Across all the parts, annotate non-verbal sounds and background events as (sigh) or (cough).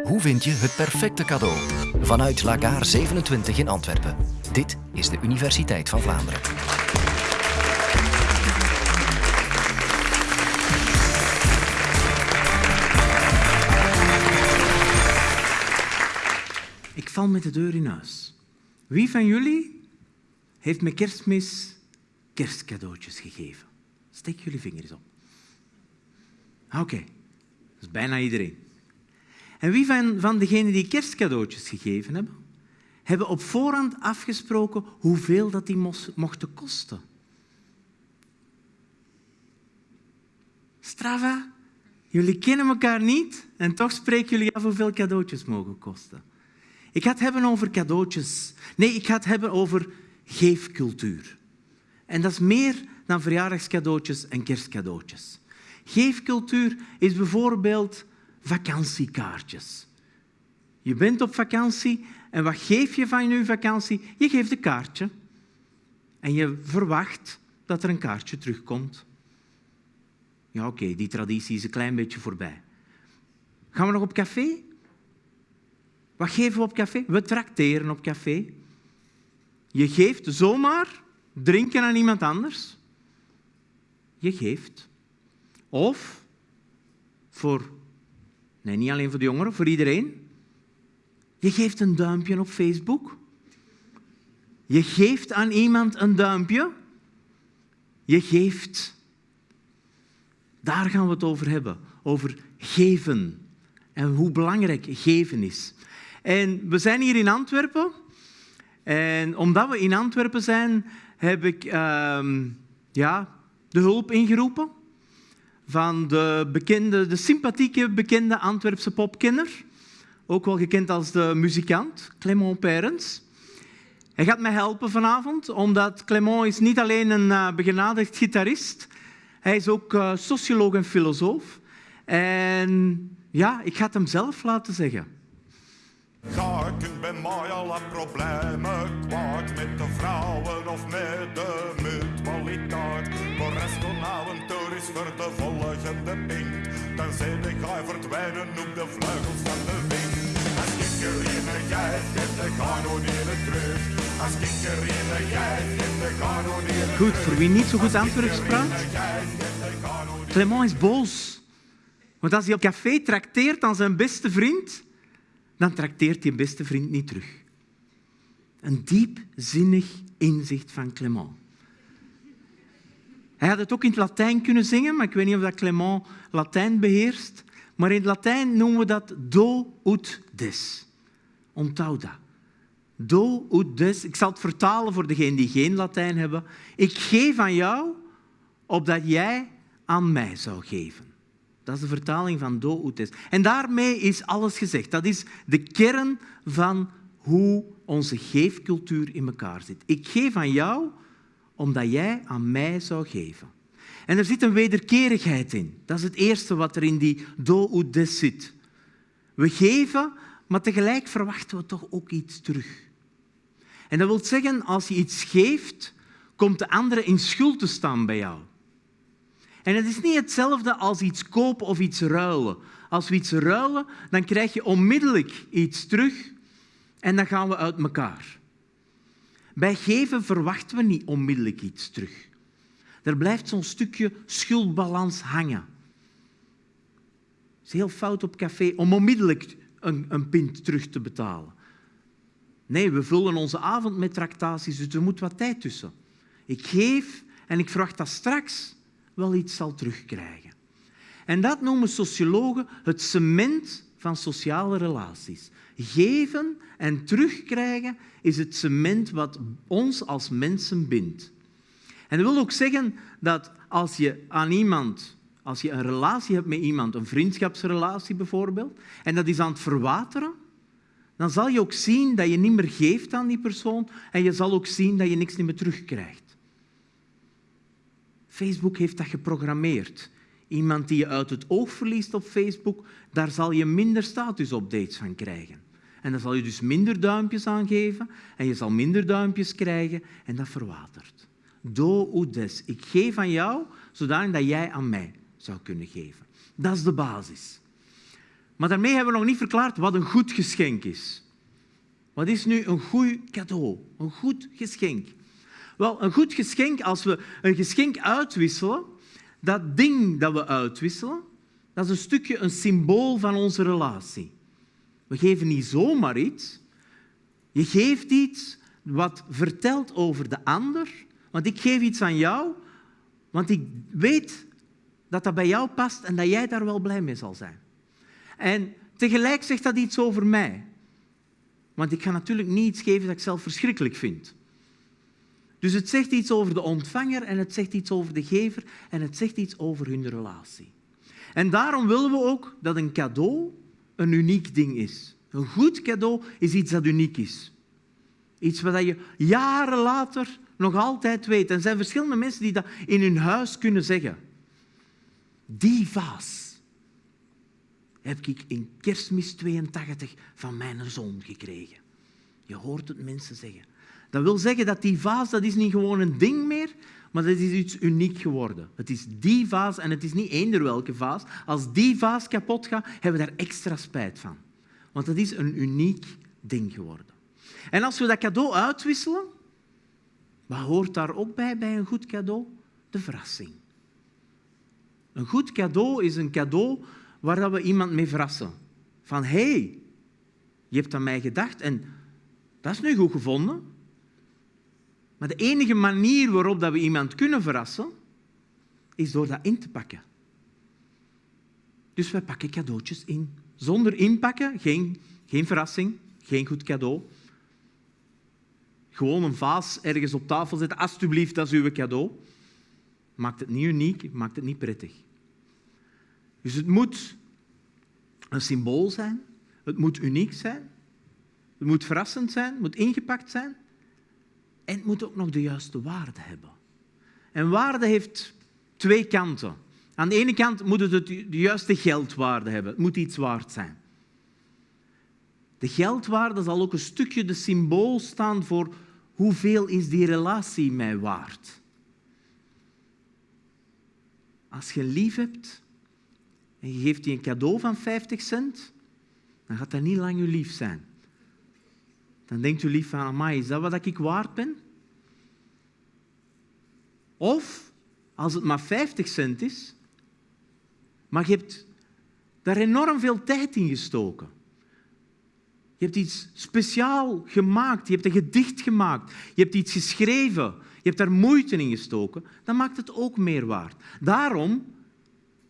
Hoe vind je het perfecte cadeau? Vanuit Lagaar 27 in Antwerpen. Dit is de Universiteit van Vlaanderen. Ik val met de deur in huis. Wie van jullie heeft met kerstmis kerstcadeautjes gegeven? Steek jullie vingers op. Oké, dat is bijna iedereen. En wie van, van degenen die kerstcadeautjes gegeven hebben, hebben op voorhand afgesproken hoeveel dat die mochten kosten? Strava, jullie kennen elkaar niet en toch spreken jullie af hoeveel cadeautjes mogen kosten. Ik ga het hebben over cadeautjes. Nee, ik ga het hebben over geefcultuur. En dat is meer dan verjaardagscadeautjes en kerstcadeautjes. Geefcultuur is bijvoorbeeld vakantiekaartjes. Je bent op vakantie en wat geef je van je vakantie? Je geeft een kaartje. En je verwacht dat er een kaartje terugkomt. Ja, oké, die traditie is een klein beetje voorbij. Gaan we nog op café? Wat geven we op café? We trakteren op café. Je geeft zomaar drinken aan iemand anders. Je geeft. Of voor, nee, niet alleen voor de jongeren, voor iedereen. Je geeft een duimpje op Facebook. Je geeft aan iemand een duimpje. Je geeft. Daar gaan we het over hebben. Over geven. En hoe belangrijk geven is. En we zijn hier in Antwerpen. En omdat we in Antwerpen zijn, heb ik uh, ja, de hulp ingeroepen van de, bekende, de sympathieke, bekende Antwerpse popkenner. Ook wel gekend als de muzikant, Clément Perens. Hij gaat mij helpen vanavond, omdat Clément is niet alleen een uh, begenadigd gitarist, hij is ook uh, socioloog en filosoof. En ja, ik ga het hem zelf laten zeggen. Bij mij alle problemen kwaad met de vrouwen of met de mutualiteit. Voor rest avontuur is voor de volgende pink. Dan zijn de ga verdwijnen op de vleugels van de wind. Als ik er in jij geeft de kanonieren terug. Als ik er in jij geeft de Goed, voor wie niet zo goed Antwerps praat. Clement is boos. Want als hij op café trakteert aan zijn beste vriend, dan trakteert je beste vriend niet terug. Een diepzinnig inzicht van Clement. Hij had het ook in het Latijn kunnen zingen, maar ik weet niet of dat Clement Latijn beheerst. Maar in het Latijn noemen we dat do ut des. Onthoud dat. Do ut des. Ik zal het vertalen voor degenen die geen Latijn hebben. Ik geef aan jou, opdat jij aan mij zou geven. Dat is de vertaling van do ut des. En daarmee is alles gezegd. Dat is de kern van hoe onze geefcultuur in elkaar zit. Ik geef aan jou omdat jij aan mij zou geven. En er zit een wederkerigheid in. Dat is het eerste wat er in die do ut des zit. We geven, maar tegelijk verwachten we toch ook iets terug. En dat wil zeggen, als je iets geeft, komt de andere in schuld te staan bij jou. En het is niet hetzelfde als iets kopen of iets ruilen. Als we iets ruilen, dan krijg je onmiddellijk iets terug en dan gaan we uit elkaar. Bij geven verwachten we niet onmiddellijk iets terug. Er blijft zo'n stukje schuldbalans hangen. Het is heel fout op café om onmiddellijk een, een pint terug te betalen. Nee, we vullen onze avond met tractaties, dus er moet wat tijd tussen. Ik geef en ik verwacht dat straks wel iets zal terugkrijgen. En dat noemen sociologen het cement van sociale relaties. Geven en terugkrijgen is het cement wat ons als mensen bindt. En dat wil ook zeggen dat als je aan iemand, als je een relatie hebt met iemand, een vriendschapsrelatie bijvoorbeeld, en dat is aan het verwateren, dan zal je ook zien dat je niet meer geeft aan die persoon en je zal ook zien dat je niks meer terugkrijgt. Facebook heeft dat geprogrammeerd. Iemand die je uit het oog verliest op Facebook, daar zal je minder status-updates van krijgen. En dan zal je dus minder duimpjes aangeven en je zal minder duimpjes krijgen en dat verwatert. Do des. Ik geef aan jou, zodat jij aan mij zou kunnen geven. Dat is de basis. Maar daarmee hebben we nog niet verklaard wat een goed geschenk is. Wat is nu een goed cadeau? Een goed geschenk. Wel, een goed geschenk, als we een geschenk uitwisselen, dat ding dat we uitwisselen, dat is een stukje een symbool van onze relatie. We geven niet zomaar iets. Je geeft iets wat vertelt over de ander. Want ik geef iets aan jou, want ik weet dat dat bij jou past en dat jij daar wel blij mee zal zijn. En tegelijk zegt dat iets over mij. Want ik ga natuurlijk niet iets geven dat ik zelf verschrikkelijk vind. Dus het zegt iets over de ontvanger en het zegt iets over de gever en het zegt iets over hun relatie. En daarom willen we ook dat een cadeau een uniek ding is. Een goed cadeau is iets dat uniek is. Iets wat je jaren later nog altijd weet. En er zijn verschillende mensen die dat in hun huis kunnen zeggen. Die vaas heb ik in kerstmis 82 van mijn zoon gekregen. Je hoort het mensen zeggen. Dat wil zeggen dat die vaas, dat is niet gewoon een ding meer, maar dat is iets uniek geworden. Het is die vaas en het is niet eender welke vaas. Als die vaas kapot gaat, hebben we daar extra spijt van. Want het is een uniek ding geworden. En als we dat cadeau uitwisselen, wat hoort daar ook bij, bij een goed cadeau? De verrassing. Een goed cadeau is een cadeau waar we iemand mee verrassen. Van, hé, hey, je hebt aan mij gedacht en dat is nu goed gevonden. Maar de enige manier waarop dat we iemand kunnen verrassen, is door dat in te pakken. Dus wij pakken cadeautjes in. Zonder inpakken, geen, geen verrassing, geen goed cadeau. Gewoon een vaas ergens op tafel zetten. Alsjeblieft, dat is uw cadeau. Maakt het niet uniek, maakt het niet prettig. Dus het moet een symbool zijn. Het moet uniek zijn. Het moet verrassend zijn. Het moet ingepakt zijn. En het moet ook nog de juiste waarde hebben. En waarde heeft twee kanten. Aan de ene kant moet het de juiste geldwaarde hebben. Het moet iets waard zijn. De geldwaarde zal ook een stukje de symbool staan voor hoeveel is die relatie mij waard. Als je lief hebt en je geeft die een cadeau van 50 cent, dan gaat dat niet lang je lief zijn. Dan denkt u lief van, mij, is dat wat ik waard ben? Of, als het maar 50 cent is, maar je hebt daar enorm veel tijd in gestoken. Je hebt iets speciaal gemaakt. Je hebt een gedicht gemaakt. Je hebt iets geschreven. Je hebt daar moeite in gestoken. Dan maakt het ook meer waard. Daarom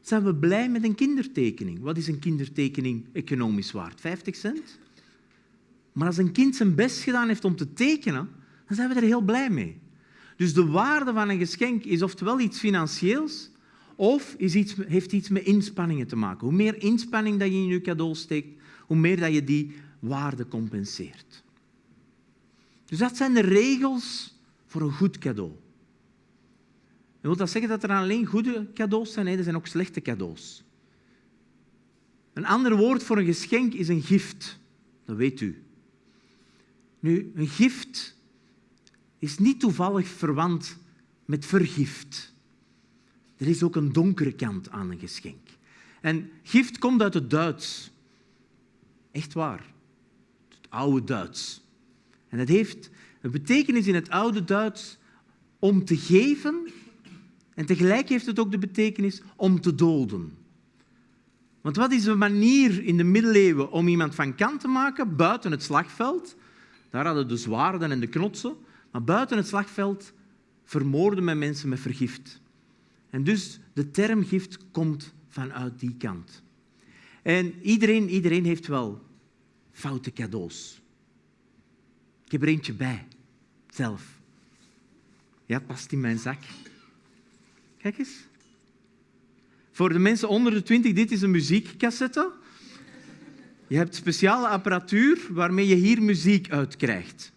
zijn we blij met een kindertekening. Wat is een kindertekening economisch waard? 50 cent? Maar als een kind zijn best gedaan heeft om te tekenen, dan zijn we er heel blij mee. Dus de waarde van een geschenk is oftewel iets financieels, of is iets, heeft iets met inspanningen te maken. Hoe meer inspanning dat je in je cadeau steekt, hoe meer dat je die waarde compenseert. Dus dat zijn de regels voor een goed cadeau. En wil dat zeggen dat er alleen goede cadeaus zijn? Nee, er zijn ook slechte cadeaus. Een ander woord voor een geschenk is een gift. Dat weet u. Nu, een gift is niet toevallig verwant met vergift. Er is ook een donkere kant aan een geschenk. En gift komt uit het Duits. Echt waar. Het oude Duits. En het heeft een betekenis in het oude Duits om te geven en tegelijk heeft het ook de betekenis om te doden. Want wat is de manier in de middeleeuwen om iemand van kant te maken buiten het slagveld? Daar hadden de zwaarden en de knotsen. Maar buiten het slagveld vermoorden men mensen met vergift. En dus de term gift komt vanuit die kant. En iedereen, iedereen heeft wel foute cadeaus. Ik heb er eentje bij, zelf. Ja, past in mijn zak. Kijk eens. Voor de mensen onder de 20, dit is een muziekcassette. Je hebt speciale apparatuur waarmee je hier muziek uitkrijgt.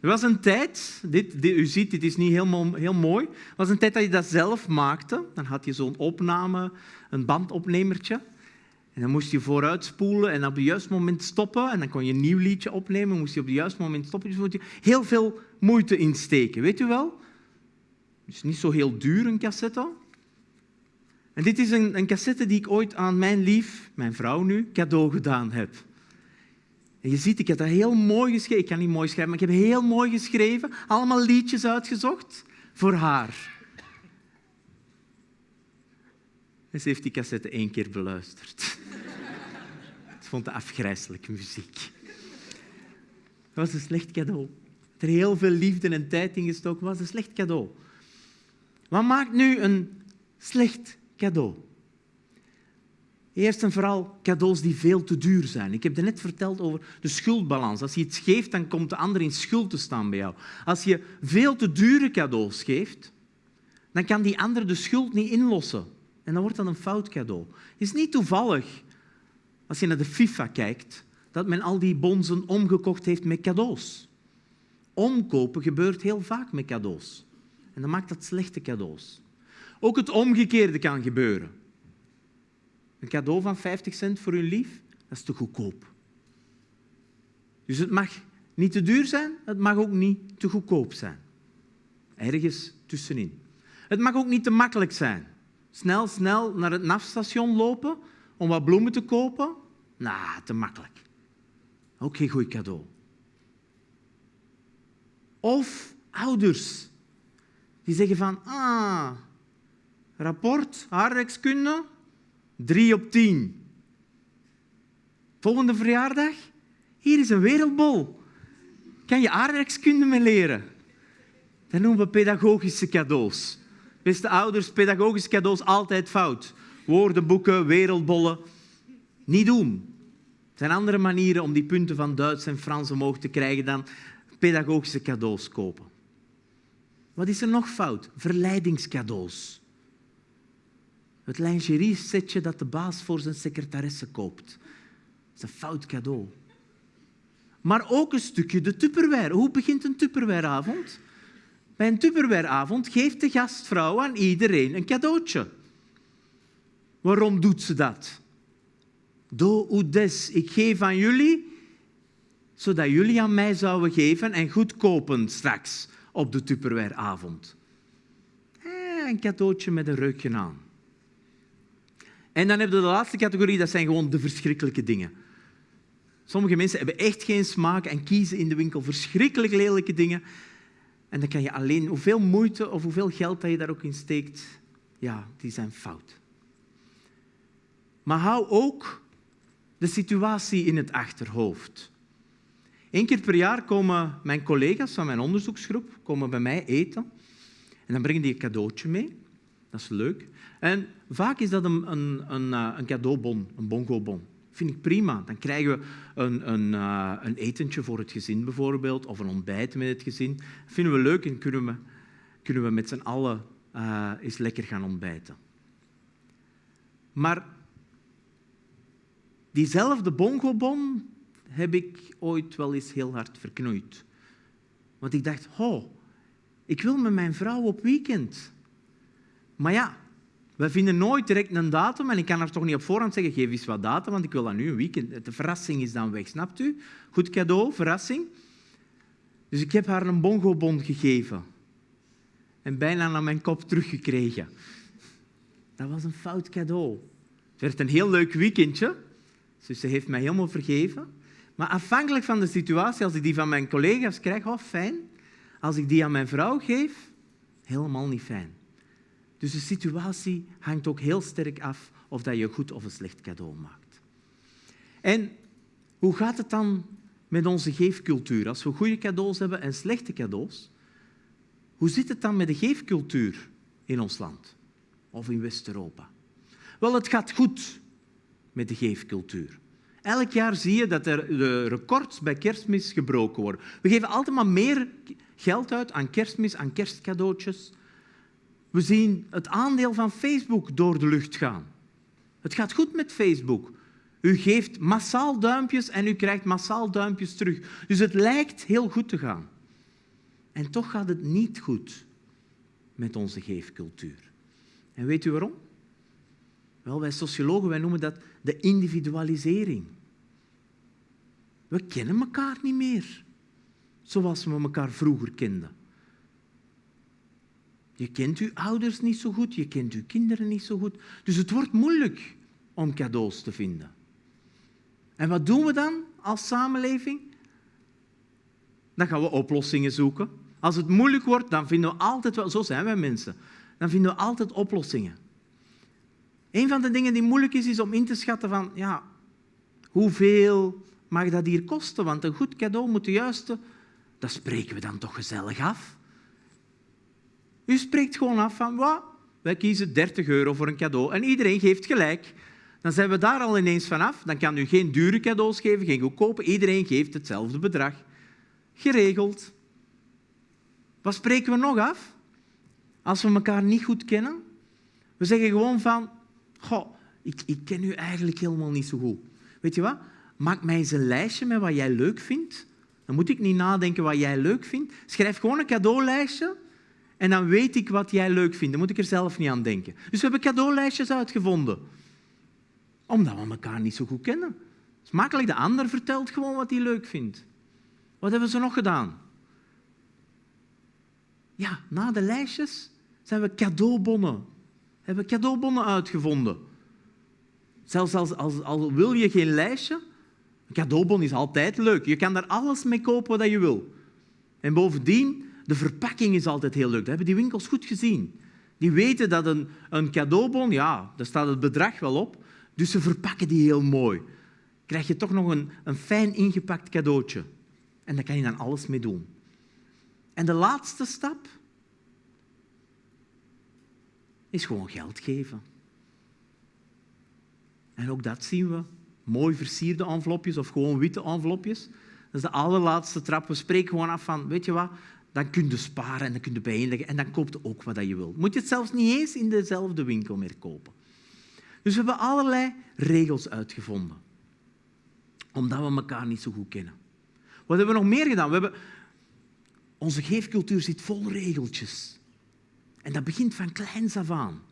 Er was een tijd, dit, u ziet, dit is niet heel, heel mooi, er was een tijd dat je dat zelf maakte. Dan had je zo'n opname, een bandopnemertje. En dan moest je vooruit spoelen en op het juiste moment stoppen. En dan kon je een nieuw liedje opnemen, moest je op het juiste moment stoppen. Dus moet je heel veel moeite insteken, weet u wel? Het is niet zo heel duur, een cassette. En dit is een, een cassette die ik ooit aan mijn lief, mijn vrouw nu, cadeau gedaan heb. En je ziet, ik heb dat heel mooi geschreven. Ik kan niet mooi schrijven, maar ik heb heel mooi geschreven. Allemaal liedjes uitgezocht voor haar. Ze heeft die cassette één keer beluisterd. (laughs) Ze vond het afgrijzelijke muziek. Dat was een slecht cadeau. Er heel veel liefde en tijd in gestoken. was een slecht cadeau. Wat maakt nu een slecht cadeau? Eerst en vooral cadeaus die veel te duur zijn. Ik heb net verteld over de schuldbalans. Als je iets geeft, dan komt de ander in schuld te staan bij jou. Als je veel te dure cadeaus geeft, dan kan die ander de schuld niet inlossen. En dan wordt dat een fout cadeau. Het is niet toevallig, als je naar de FIFA kijkt, dat men al die bonzen omgekocht heeft met cadeaus. Omkopen gebeurt heel vaak met cadeaus. En dan maakt dat slechte cadeaus. Ook het omgekeerde kan gebeuren. Een cadeau van 50 cent voor uw lief, dat is te goedkoop. Dus het mag niet te duur zijn, het mag ook niet te goedkoop zijn. Ergens tussenin. Het mag ook niet te makkelijk zijn. Snel, snel naar het NAF-station lopen om wat bloemen te kopen. Nou, te makkelijk. Ook geen goed cadeau. Of ouders die zeggen van, ah, rapport, haarrekskunde, drie op tien. Volgende verjaardag, hier is een wereldbol. Kan je aardrijkskunde mee leren? Dat noemen we pedagogische cadeaus. Beste ouders, pedagogische cadeaus altijd fout. Woordenboeken, wereldbollen. Niet doen. Er zijn andere manieren om die punten van Duits en Frans omhoog te krijgen dan pedagogische cadeaus kopen. Wat is er nog fout? Verleidingscadeaus. Het lingerie-setje dat de baas voor zijn secretaresse koopt. Dat is een fout cadeau. Maar ook een stukje de tupperware. Hoe begint een tupperwareavond? Bij een tupperwareavond geeft de gastvrouw aan iedereen een cadeautje. Waarom doet ze dat? Do des. Ik geef aan jullie, zodat jullie aan mij zouden geven en goed kopen straks op de tupperwareavond. Eh, een cadeautje met een reukje aan. En dan heb je de laatste categorie, dat zijn gewoon de verschrikkelijke dingen. Sommige mensen hebben echt geen smaak en kiezen in de winkel verschrikkelijk lelijke dingen. En dan kan je alleen, hoeveel moeite of hoeveel geld dat je daar ook in steekt, ja, die zijn fout. Maar hou ook de situatie in het achterhoofd. Eén keer per jaar komen mijn collega's van mijn onderzoeksgroep komen bij mij eten. En dan brengen die een cadeautje mee. Dat is leuk. En vaak is dat een, een, een, eh, een cadeaubon, een bongobon. Vind ik prima. Dan krijgen we een, een, uh, een etentje voor het gezin bijvoorbeeld, of een ontbijt met het gezin. Dat vinden we leuk en kunnen we, kunnen we met z'n allen uh, eens lekker gaan ontbijten. Maar diezelfde bongobon heb ik ooit wel eens heel hard verknoeid. Want ik dacht, oh, ik wil met mijn vrouw op weekend. Maar ja, we vinden nooit direct een datum en ik kan haar toch niet op voorhand zeggen, geef eens wat datum, want ik wil dat nu een weekend. De verrassing is dan weg, snapt u? Goed cadeau, verrassing. Dus ik heb haar een bongobon gegeven. En bijna naar mijn kop teruggekregen. Dat was een fout cadeau. Het werd een heel leuk weekendje. Dus ze heeft mij helemaal vergeven. Maar afhankelijk van de situatie, als ik die van mijn collega's krijg, oh fijn. Als ik die aan mijn vrouw geef, helemaal niet fijn. Dus de situatie hangt ook heel sterk af of dat je een goed of een slecht cadeau maakt. En hoe gaat het dan met onze geefcultuur? Als we goede cadeaus hebben en slechte cadeaus, hoe zit het dan met de geefcultuur in ons land of in West-Europa? Wel, het gaat goed met de geefcultuur. Elk jaar zie je dat er de records bij kerstmis gebroken worden. We geven altijd maar meer geld uit aan kerstmis, aan kerstcadeautjes. We zien het aandeel van Facebook door de lucht gaan. Het gaat goed met Facebook. U geeft massaal duimpjes en u krijgt massaal duimpjes terug. Dus het lijkt heel goed te gaan. En toch gaat het niet goed met onze geefcultuur. En weet u waarom? Wel, wij sociologen wij noemen dat de individualisering. We kennen elkaar niet meer zoals we elkaar vroeger kenden. Je kent uw ouders niet zo goed, je kent uw kinderen niet zo goed. Dus het wordt moeilijk om cadeaus te vinden. En wat doen we dan als samenleving? Dan gaan we oplossingen zoeken. Als het moeilijk wordt, dan vinden we altijd wel, zo zijn wij mensen, dan vinden we altijd oplossingen. Een van de dingen die moeilijk is, is om in te schatten van, ja, hoeveel mag dat hier kosten? Want een goed cadeau moet de juiste, dat spreken we dan toch gezellig af. U spreekt gewoon af van, wat? wij kiezen 30 euro voor een cadeau en iedereen geeft gelijk. Dan zijn we daar al ineens vanaf. Dan kan u geen dure cadeaus geven, geen goedkope. Iedereen geeft hetzelfde bedrag. Geregeld. Wat spreken we nog af? Als we elkaar niet goed kennen? We zeggen gewoon van, goh, ik, ik ken u eigenlijk helemaal niet zo goed. Weet je wat? Maak mij eens een lijstje met wat jij leuk vindt. Dan moet ik niet nadenken wat jij leuk vindt. Schrijf gewoon een cadeaulijstje en dan weet ik wat jij leuk vindt. Dan moet ik er zelf niet aan denken. Dus we hebben cadeaulijstjes uitgevonden. Omdat we elkaar niet zo goed kennen. Het is makkelijk. De ander vertelt gewoon wat hij leuk vindt. Wat hebben ze nog gedaan? Ja, na de lijstjes zijn we cadeaubonnen. Hebben we cadeaubonnen uitgevonden. Zelfs als, als, als wil je geen lijstje, een cadeaubon is altijd leuk. Je kan daar alles mee kopen wat je wil. En bovendien, de verpakking is altijd heel leuk. Dat hebben die winkels goed gezien. Die weten dat een, een cadeaubon, ja, daar staat het bedrag wel op, dus ze verpakken die heel mooi. Krijg je toch nog een, een fijn ingepakt cadeautje. En daar kan je dan alles mee doen. En de laatste stap is gewoon geld geven. En ook dat zien we. Mooi versierde envelopjes of gewoon witte envelopjes. Dat is de allerlaatste trap. We spreken gewoon af van, weet je wat, dan kun je sparen en dan kun je bijeenleggen en dan koopt ook wat je wil. Moet je het zelfs niet eens in dezelfde winkel meer kopen. Dus we hebben allerlei regels uitgevonden. Omdat we elkaar niet zo goed kennen. Wat hebben we nog meer gedaan? We hebben... Onze geefcultuur zit vol regeltjes. En dat begint van kleins af aan.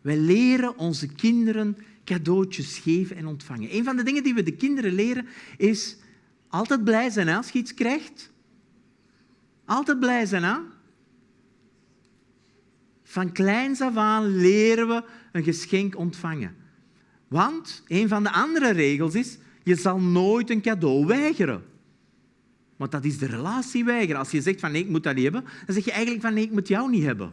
Wij leren onze kinderen cadeautjes geven en ontvangen. Een van de dingen die we de kinderen leren is altijd blij zijn als je iets krijgt. Altijd blij zijn, hè? Van kleins af aan leren we een geschenk ontvangen. Want een van de andere regels is, je zal nooit een cadeau weigeren. Want dat is de relatie weigeren. Als je zegt van nee, ik moet dat niet hebben, dan zeg je eigenlijk van nee, ik moet jou niet hebben.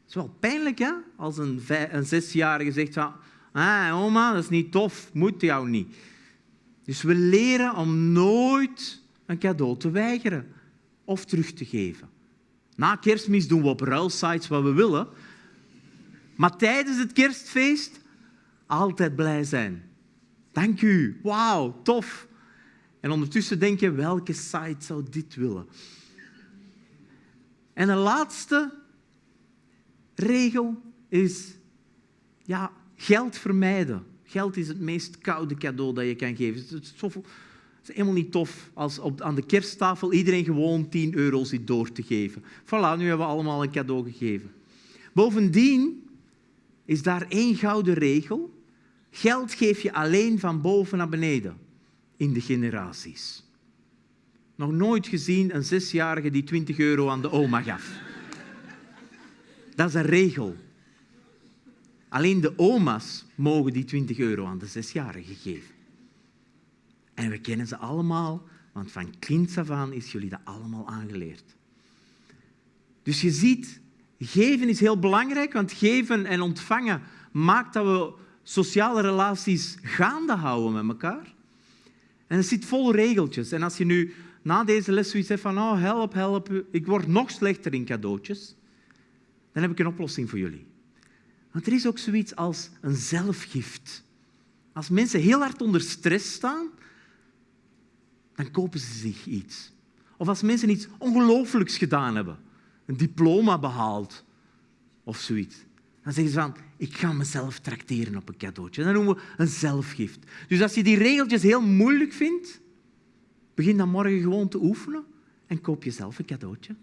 Het is wel pijnlijk, hè? Als een, een zesjarige zegt van ah, oma, dat is niet tof, moet jou niet. Dus we leren om nooit een cadeau te weigeren of terug te geven. Na kerstmis doen we op ruilsites wat we willen. Maar tijdens het kerstfeest altijd blij zijn. Dank u. Wauw, tof. En ondertussen denk je, welke site zou dit willen? En de laatste regel is ja, geld vermijden. Geld is het meest koude cadeau dat je kan geven. Het is, is helemaal niet tof als op, aan de kersttafel iedereen gewoon 10 euro zit door te geven. Voilà, nu hebben we allemaal een cadeau gegeven. Bovendien is daar één gouden regel. Geld geef je alleen van boven naar beneden in de generaties. Nog nooit gezien een zesjarige die 20 euro aan de oma gaf. Dat is een regel. Alleen de oma's mogen die 20 euro aan de zesjarige geven. En we kennen ze allemaal, want van kind af aan is jullie dat allemaal aangeleerd. Dus je ziet, geven is heel belangrijk, want geven en ontvangen maakt dat we sociale relaties gaande houden met elkaar. En het zit vol regeltjes. En als je nu na deze les zoiets hebt van oh, help, help, ik word nog slechter in cadeautjes, dan heb ik een oplossing voor jullie. Want er is ook zoiets als een zelfgift. Als mensen heel hard onder stress staan, dan kopen ze zich iets. Of als mensen iets ongelooflijks gedaan hebben, een diploma behaald of zoiets, dan zeggen ze van, ik ga mezelf trakteren op een cadeautje. Dat noemen we een zelfgift. Dus als je die regeltjes heel moeilijk vindt, begin dan morgen gewoon te oefenen en koop jezelf een cadeautje.